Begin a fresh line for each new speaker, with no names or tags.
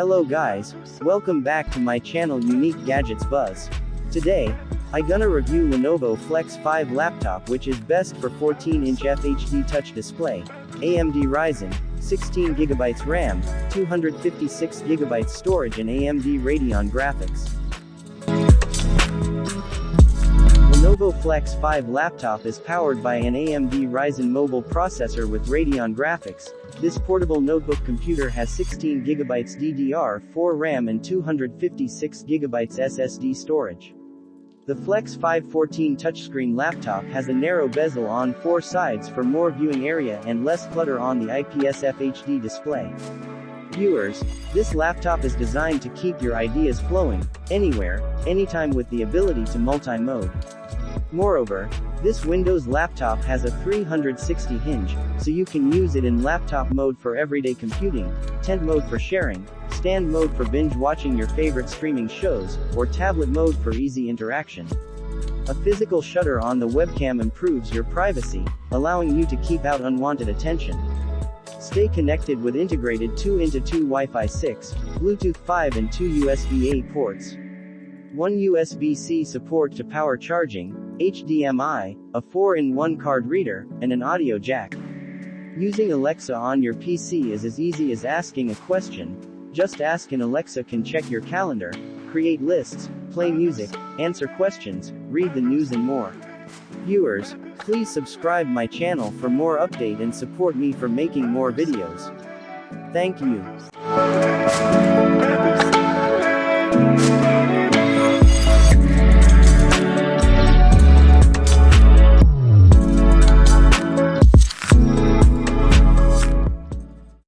Hello guys, welcome back to my channel Unique Gadgets Buzz. Today, I gonna review Lenovo Flex 5 laptop which is best for 14-inch FHD touch display, AMD Ryzen, 16GB RAM, 256GB storage and AMD Radeon graphics. Lenovo Flex 5 laptop is powered by an AMD Ryzen mobile processor with Radeon graphics. This portable notebook computer has 16GB DDR4 RAM and 256GB SSD storage. The Flex 514 touchscreen laptop has a narrow bezel on four sides for more viewing area and less clutter on the IPS FHD display. Viewers, this laptop is designed to keep your ideas flowing, anywhere, anytime with the ability to multi-mode. Moreover, this Windows laptop has a 360 hinge, so you can use it in laptop mode for everyday computing, tent mode for sharing, stand mode for binge watching your favorite streaming shows, or tablet mode for easy interaction. A physical shutter on the webcam improves your privacy, allowing you to keep out unwanted attention. Stay connected with integrated 2 into 2 Wi-Fi 6, Bluetooth 5 and 2 USB-A ports. One USB-C support to power charging, HDMI, a 4-in-1 card reader, and an audio jack. Using Alexa on your PC is as easy as asking a question. Just ask and Alexa can check your calendar, create lists, play music, answer questions, read the news and more. Viewers, please subscribe my channel for more update and support me for making more videos. Thank you.